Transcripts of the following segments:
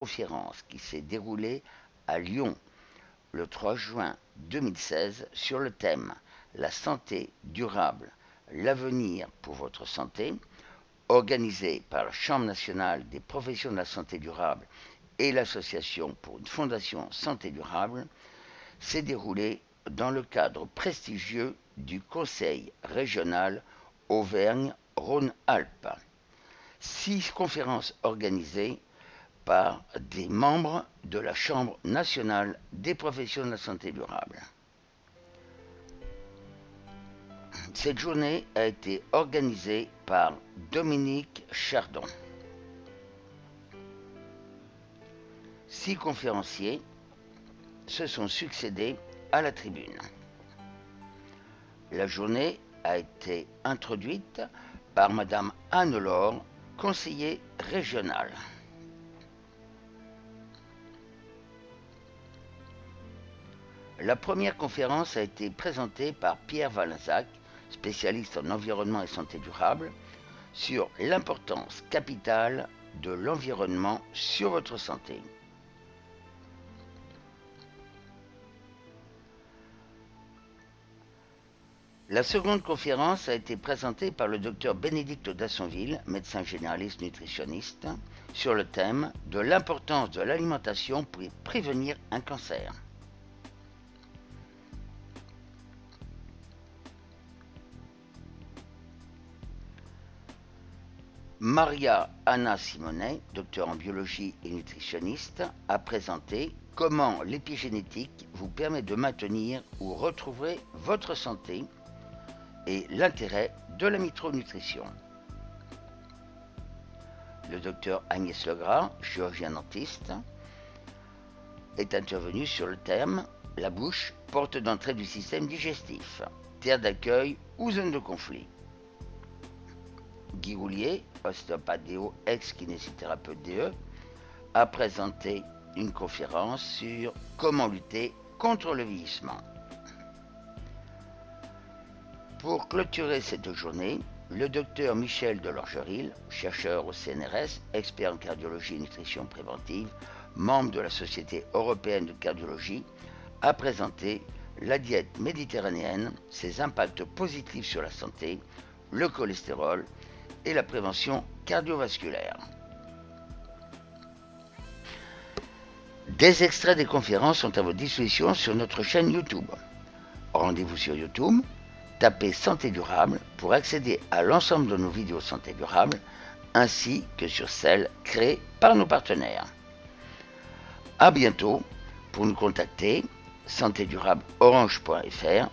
conférence qui s'est déroulée à Lyon le 3 juin 2016 sur le thème La santé durable, l'avenir pour votre santé, organisée par la Chambre nationale des professions de la santé durable et l'Association pour une fondation santé durable, s'est déroulée dans le cadre prestigieux du Conseil régional Auvergne-Rhône-Alpes. Six conférences organisées par des membres de la Chambre nationale des professions de la santé durable. Cette journée a été organisée par Dominique Chardon. Six conférenciers se sont succédés à la tribune. La journée a été introduite par Madame Anne-Laure, conseiller régional. La première conférence a été présentée par Pierre Valenzac, spécialiste en environnement et santé durable, sur l'importance capitale de l'environnement sur votre santé. La seconde conférence a été présentée par le docteur Bénédicte Dassonville, médecin généraliste nutritionniste, sur le thème de l'importance de l'alimentation pour prévenir un cancer. Maria Anna Simonet, docteur en biologie et nutritionniste, a présenté comment l'épigénétique vous permet de maintenir ou retrouver votre santé et l'intérêt de la micronutrition. Le docteur Agnès Legras, chirurgien dentiste, est intervenu sur le thème La bouche, porte d'entrée du système digestif, terre d'accueil ou zone de conflit. Guy Roulier, ostéopathe DO, ex-kinésithérapeute DE, a présenté une conférence sur comment lutter contre le vieillissement. Pour clôturer cette journée, le docteur Michel Delorgeril, chercheur au CNRS, expert en cardiologie et nutrition préventive, membre de la Société européenne de cardiologie, a présenté la diète méditerranéenne, ses impacts positifs sur la santé, le cholestérol et la prévention cardiovasculaire. Des extraits des conférences sont à votre disposition sur notre chaîne YouTube. Rendez-vous sur YouTube, tapez Santé durable pour accéder à l'ensemble de nos vidéos santé durable ainsi que sur celles créées par nos partenaires. A bientôt pour nous contacter santédurableorange.fr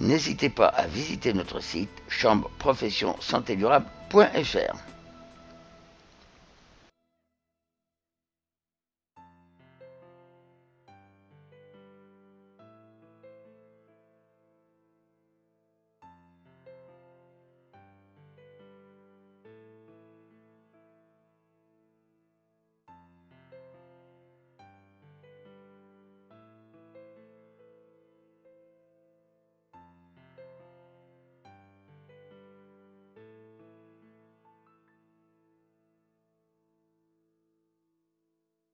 N'hésitez pas à visiter notre site chambre profession santé durable.fr.